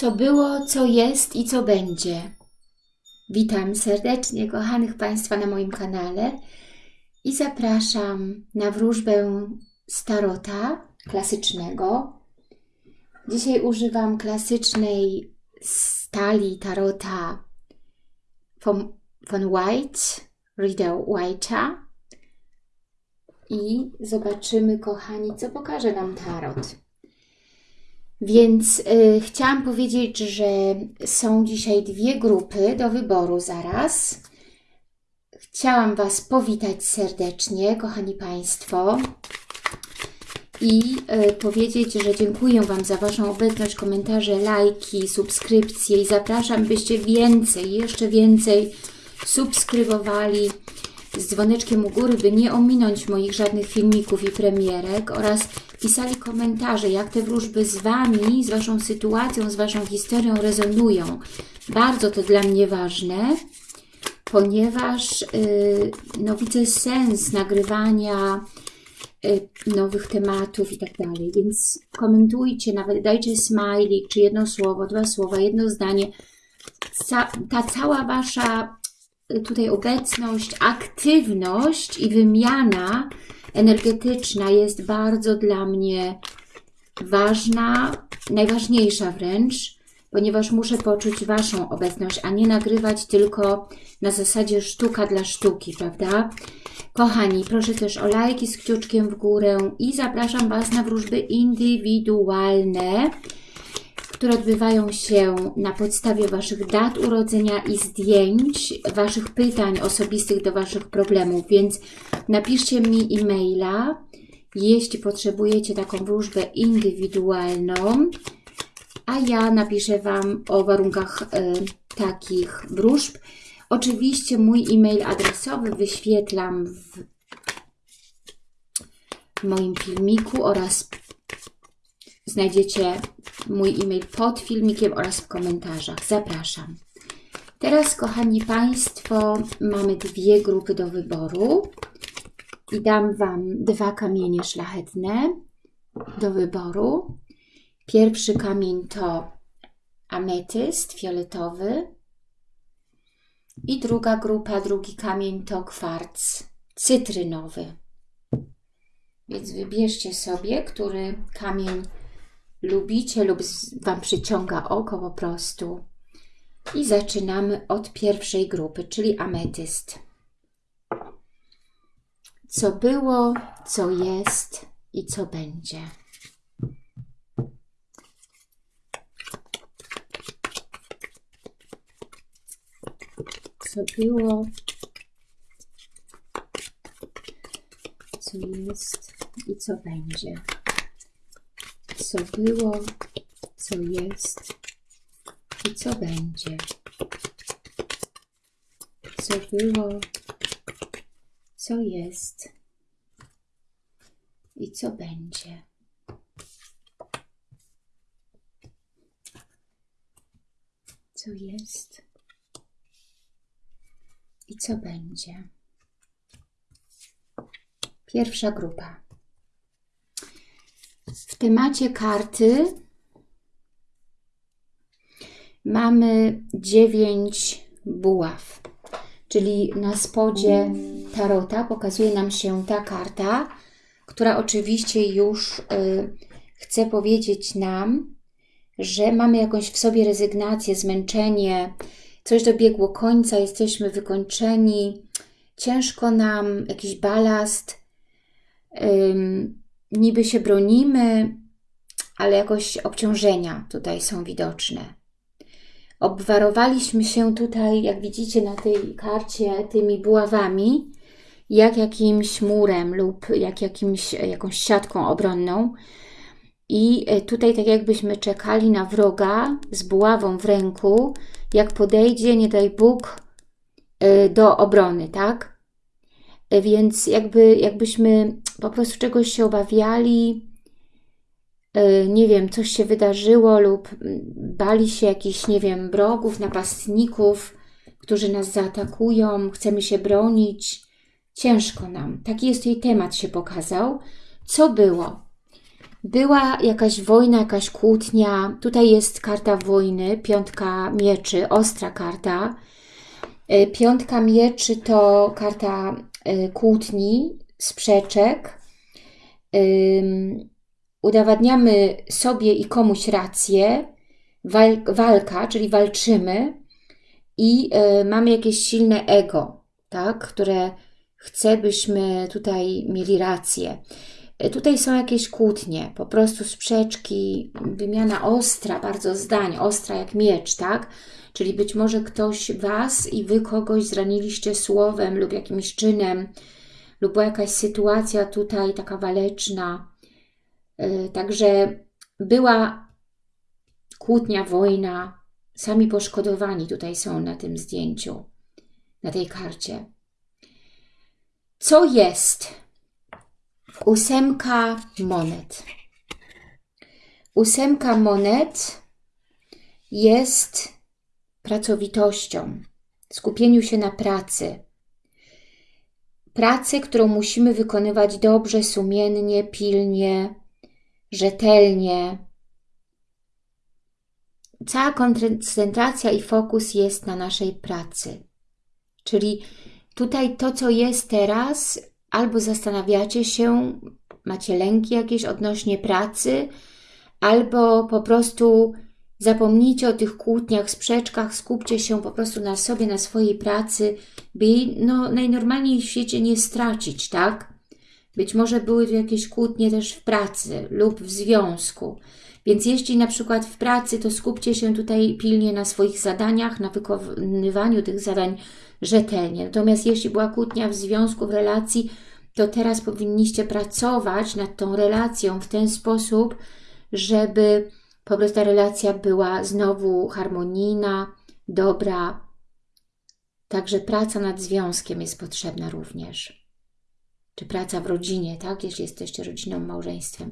co było, co jest i co będzie. Witam serdecznie kochanych Państwa na moim kanale i zapraszam na wróżbę starota klasycznego. Dzisiaj używam klasycznej stali tarota von, von White, Rider White'a i zobaczymy, kochani, co pokaże nam tarot. Więc y, chciałam powiedzieć, że są dzisiaj dwie grupy do wyboru zaraz. Chciałam Was powitać serdecznie, kochani Państwo, i y, powiedzieć, że dziękuję Wam za Waszą obecność, komentarze, lajki, subskrypcje i zapraszam, byście więcej, jeszcze więcej subskrybowali z dzwoneczkiem u góry, by nie ominąć moich żadnych filmików i premierek oraz pisali komentarze, jak te wróżby z Wami, z Waszą sytuacją, z Waszą historią rezonują. Bardzo to dla mnie ważne, ponieważ yy, no, widzę sens nagrywania yy, nowych tematów i tak dalej, więc komentujcie, nawet dajcie smajlik, czy jedno słowo, dwa słowa, jedno zdanie. Ca ta cała Wasza tutaj obecność, aktywność i wymiana energetyczna jest bardzo dla mnie ważna, najważniejsza wręcz, ponieważ muszę poczuć Waszą obecność, a nie nagrywać tylko na zasadzie sztuka dla sztuki, prawda? Kochani, proszę też o lajki z kciuczkiem w górę i zapraszam Was na wróżby indywidualne, które odbywają się na podstawie Waszych dat urodzenia i zdjęć, Waszych pytań osobistych do Waszych problemów, więc napiszcie mi e-maila, jeśli potrzebujecie taką wróżbę indywidualną, a ja napiszę Wam o warunkach y, takich wróżb. Oczywiście mój e-mail adresowy wyświetlam w, moim filmiku oraz Znajdziecie mój e-mail pod filmikiem oraz w komentarzach. Zapraszam. Teraz, kochani Państwo, mamy dwie grupy do wyboru i dam Wam dwa kamienie szlachetne do wyboru. Pierwszy kamień to ametyst fioletowy i druga grupa, drugi kamień to kwarc cytrynowy. Więc wybierzcie sobie, który kamień lubicie lub Wam przyciąga oko po prostu. I zaczynamy od pierwszej grupy, czyli ametyst. Co było, co jest i co będzie. Co było, co jest i co będzie co było, co jest i co będzie. Co było, co jest i co będzie. Co jest i co będzie. Pierwsza grupa. W temacie karty mamy dziewięć buław, czyli na spodzie tarota pokazuje nam się ta karta, która oczywiście już y, chce powiedzieć nam, że mamy jakąś w sobie rezygnację, zmęczenie, coś dobiegło końca, jesteśmy wykończeni, ciężko nam, jakiś balast, niby się bronimy, ale jakoś obciążenia tutaj są widoczne. Obwarowaliśmy się tutaj, jak widzicie na tej karcie, tymi buławami, jak jakimś murem lub jak jakimś, jakąś siatką obronną. I e, tutaj tak jakbyśmy czekali na wroga z buławą w ręku, jak podejdzie, nie daj Bóg, e, do obrony, tak? Więc jakby, jakbyśmy po prostu czegoś się obawiali, e, nie wiem, coś się wydarzyło lub bali się jakichś, nie wiem, wrogów, napastników, którzy nas zaatakują, chcemy się bronić. Ciężko nam. Taki jest jej temat się pokazał. Co było? była jakaś wojna, jakaś kłótnia. Tutaj jest karta wojny, piątka mieczy, ostra karta. E, piątka mieczy to karta kłótni, sprzeczek. Udowadniamy sobie i komuś rację, walka, czyli walczymy i e, mamy jakieś silne ego, tak, które chce, byśmy tutaj mieli rację. Tutaj są jakieś kłótnie, po prostu sprzeczki, wymiana ostra, bardzo zdań, ostra jak miecz, tak? Czyli być może ktoś Was i Wy kogoś zraniliście słowem lub jakimś czynem, lub była jakaś sytuacja tutaj taka waleczna. E, także była kłótnia, wojna, sami poszkodowani tutaj są na tym zdjęciu, na tej karcie. Co jest? Ósemka monet. Ósemka monet jest pracowitością, skupieniu się na pracy. Pracę, którą musimy wykonywać dobrze, sumiennie, pilnie, rzetelnie. Cała koncentracja i fokus jest na naszej pracy. Czyli tutaj to, co jest teraz, albo zastanawiacie się, macie lęki jakieś odnośnie pracy, albo po prostu zapomnijcie o tych kłótniach, sprzeczkach, skupcie się po prostu na sobie, na swojej pracy, by no, najnormalniej w świecie nie stracić, tak? Być może były tu jakieś kłótnie też w pracy lub w związku. Więc jeśli na przykład w pracy, to skupcie się tutaj pilnie na swoich zadaniach, na wykonywaniu tych zadań rzetelnie. Natomiast jeśli była kłótnia w związku, w relacji, to teraz powinniście pracować nad tą relacją w ten sposób, żeby po prostu ta relacja była znowu harmonijna, dobra. Także praca nad związkiem jest potrzebna również. Czy praca w rodzinie, tak? Jeśli jesteście rodziną, małżeństwem.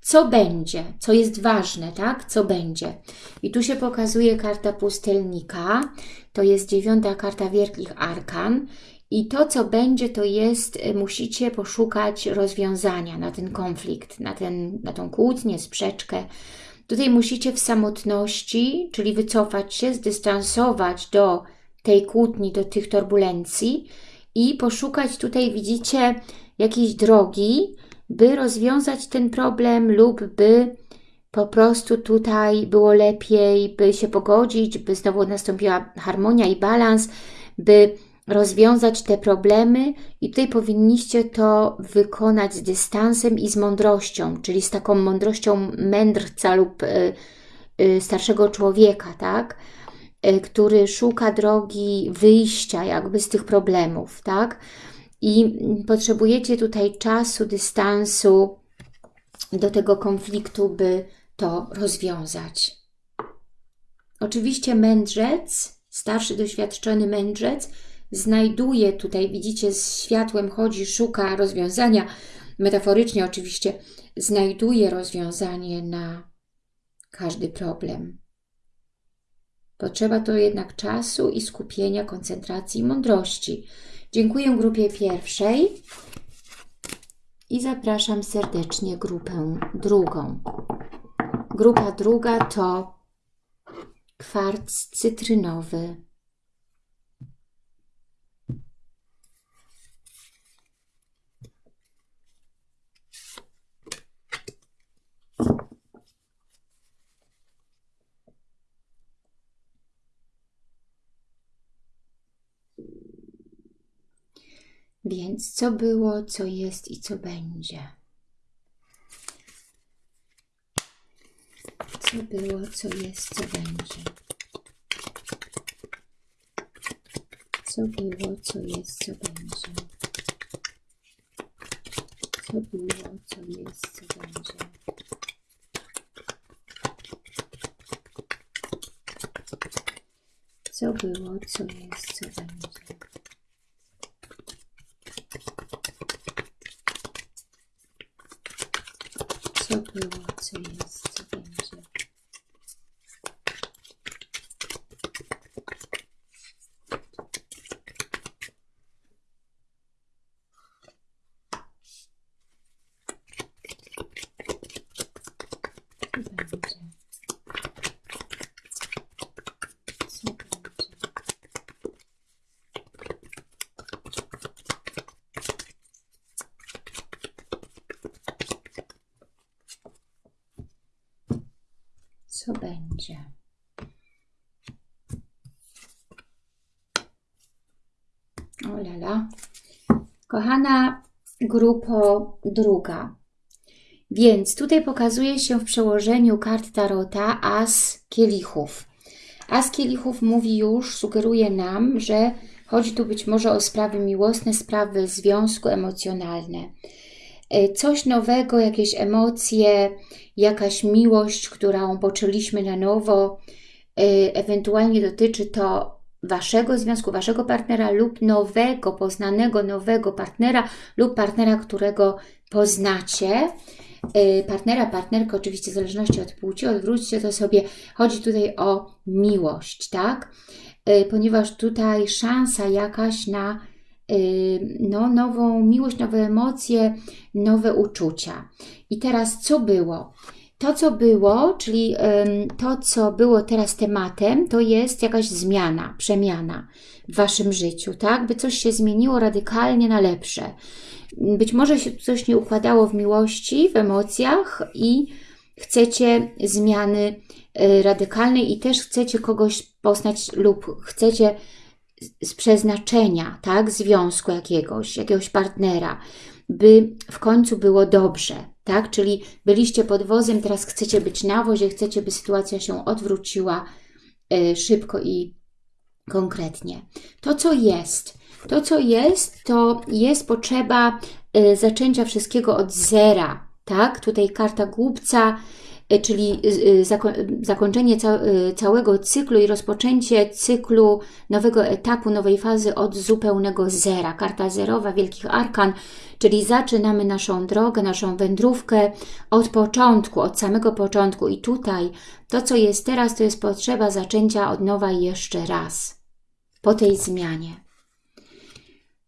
Co będzie? Co jest ważne, tak? Co będzie? I tu się pokazuje karta pustelnika. To jest dziewiąta karta wielkich arkan. I to, co będzie, to jest, y, musicie poszukać rozwiązania na ten konflikt, na, ten, na tą kłótnię, sprzeczkę. Tutaj musicie w samotności, czyli wycofać się, zdystansować do tej kłótni, do tych turbulencji i poszukać tutaj, widzicie, jakiejś drogi, by rozwiązać ten problem lub by po prostu tutaj było lepiej, by się pogodzić, by znowu nastąpiła harmonia i balans, by rozwiązać te problemy i tutaj powinniście to wykonać z dystansem i z mądrością, czyli z taką mądrością mędrca lub y, y, starszego człowieka, tak? Y, który szuka drogi wyjścia jakby z tych problemów, tak? I potrzebujecie tutaj czasu, dystansu do tego konfliktu, by to rozwiązać. Oczywiście mędrzec, starszy, doświadczony mędrzec, znajduje tutaj, widzicie, z światłem chodzi, szuka rozwiązania, metaforycznie oczywiście, znajduje rozwiązanie na każdy problem. Potrzeba to jednak czasu i skupienia, koncentracji i mądrości. Dziękuję grupie pierwszej i zapraszam serdecznie grupę drugą. Grupa druga to kwarc cytrynowy Więc co było, co jest i co będzie? Co było, co jest, co będzie? Co było, co jest, co będzie? Co było, co jest, co będzie? Co było, co jest, co będzie? Co było, jest, co będzie. Co będzie? O lala. Kochana grupo druga. Więc tutaj pokazuje się w przełożeniu kart Tarota As Kielichów. As Kielichów mówi już, sugeruje nam, że chodzi tu być może o sprawy miłosne, sprawy związku emocjonalne. E, coś nowego, jakieś emocje, jakaś miłość, którą poczuliśmy na nowo. E, ewentualnie dotyczy to Waszego związku, Waszego partnera lub nowego, poznanego nowego partnera lub partnera, którego poznacie. Y, partnera, partnerkę, oczywiście w zależności od płci, odwróćcie to sobie. Chodzi tutaj o miłość, tak? Ponieważ tutaj szansa jakaś na no, nową miłość, nowe emocje, nowe uczucia. I teraz co było? To, co było, czyli to, co było teraz tematem, to jest jakaś zmiana, przemiana w Waszym życiu, tak? By coś się zmieniło radykalnie na lepsze. Być może się coś nie układało w miłości, w emocjach i chcecie zmiany e, radykalnej i też chcecie kogoś poznać lub chcecie z przeznaczenia, tak, związku jakiegoś, jakiegoś partnera, by w końcu było dobrze, tak, czyli byliście pod wozem, teraz chcecie być na wozie, chcecie, by sytuacja się odwróciła e, szybko i konkretnie. To, co jest, to, co jest, to jest potrzeba y, zaczęcia wszystkiego od zera, tak? Tutaj karta głupca, y, czyli y, zakończenie całego cyklu i rozpoczęcie cyklu nowego etapu, nowej fazy od zupełnego zera. Karta zerowa Wielkich Arkan, czyli zaczynamy naszą drogę, naszą wędrówkę od początku, od samego początku. I tutaj to, co jest teraz, to jest potrzeba zaczęcia od nowa jeszcze raz po tej zmianie.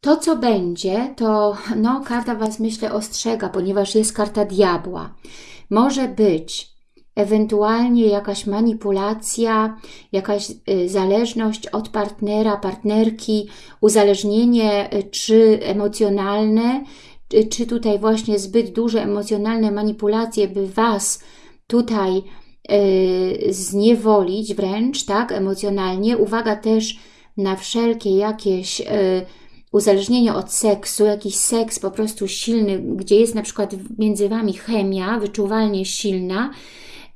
To, co będzie, to no, karta Was, myślę, ostrzega, ponieważ jest karta diabła. Może być ewentualnie jakaś manipulacja, jakaś y, zależność od partnera, partnerki, uzależnienie y, czy emocjonalne, czy, czy tutaj właśnie zbyt duże emocjonalne manipulacje, by Was tutaj y, zniewolić wręcz, tak, emocjonalnie. Uwaga też na wszelkie jakieś y, uzależnienie od seksu, jakiś seks po prostu silny, gdzie jest na przykład między Wami chemia wyczuwalnie silna,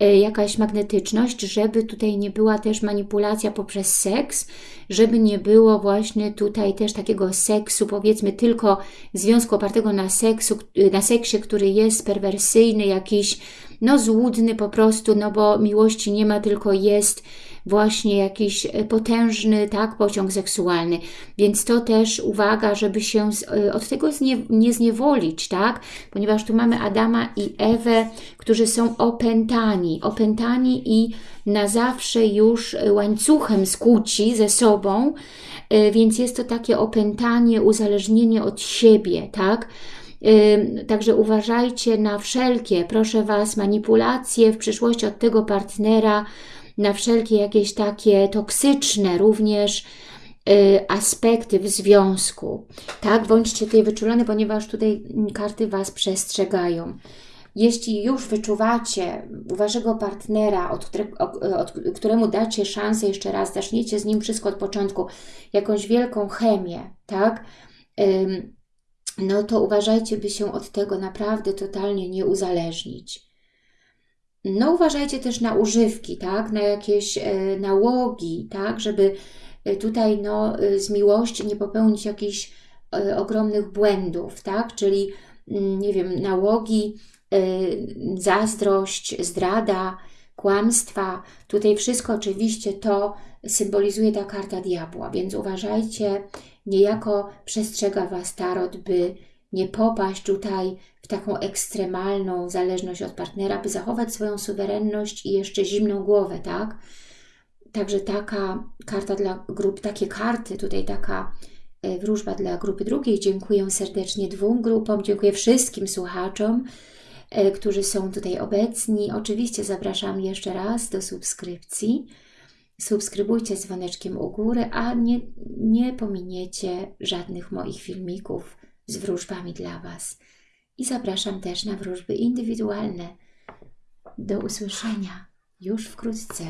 jakaś magnetyczność, żeby tutaj nie była też manipulacja poprzez seks, żeby nie było właśnie tutaj też takiego seksu, powiedzmy tylko związku opartego na seksu, na seksie, który jest perwersyjny, jakiś no złudny po prostu, no bo miłości nie ma, tylko jest właśnie jakiś e, potężny tak, pociąg seksualny. Więc to też uwaga, żeby się e, od tego znie, nie zniewolić, tak? Ponieważ tu mamy Adama i Ewę, którzy są opętani, opętani i na zawsze już łańcuchem skłóci ze sobą, e, więc jest to takie opętanie, uzależnienie od siebie, tak? Także uważajcie na wszelkie, proszę Was, manipulacje w przyszłości od tego partnera, na wszelkie jakieś takie toksyczne również y, aspekty w związku. Tak, bądźcie tutaj wyczulone, ponieważ tutaj karty Was przestrzegają. Jeśli już wyczuwacie u Waszego partnera, od, od, któremu dacie szansę jeszcze raz, zaczniecie z nim wszystko od początku, jakąś wielką chemię, tak? No to uważajcie, by się od tego naprawdę totalnie nie uzależnić. No uważajcie też na używki, tak, na jakieś e, nałogi, tak, żeby e, tutaj no, e, z miłości nie popełnić jakichś ogromnych błędów, tak, czyli mm, nie wiem, nałogi, zazdrość, zdrada, kłamstwa. Tutaj wszystko oczywiście to symbolizuje ta karta diabła, więc uważajcie, niejako przestrzega Was Tarot, by nie popaść tutaj w taką ekstremalną zależność od partnera, by zachować swoją suwerenność i jeszcze zimną głowę, tak? Także taka karta dla grup, takie karty, tutaj taka e, wróżba dla grupy drugiej. Dziękuję serdecznie dwóm grupom, dziękuję wszystkim słuchaczom, e, którzy są tutaj obecni. Oczywiście zapraszam jeszcze raz do subskrypcji. Subskrybujcie dzwoneczkiem u góry, a nie, nie pominiecie żadnych moich filmików z wróżbami dla Was. I zapraszam też na wróżby indywidualne. Do usłyszenia. już wkrótce.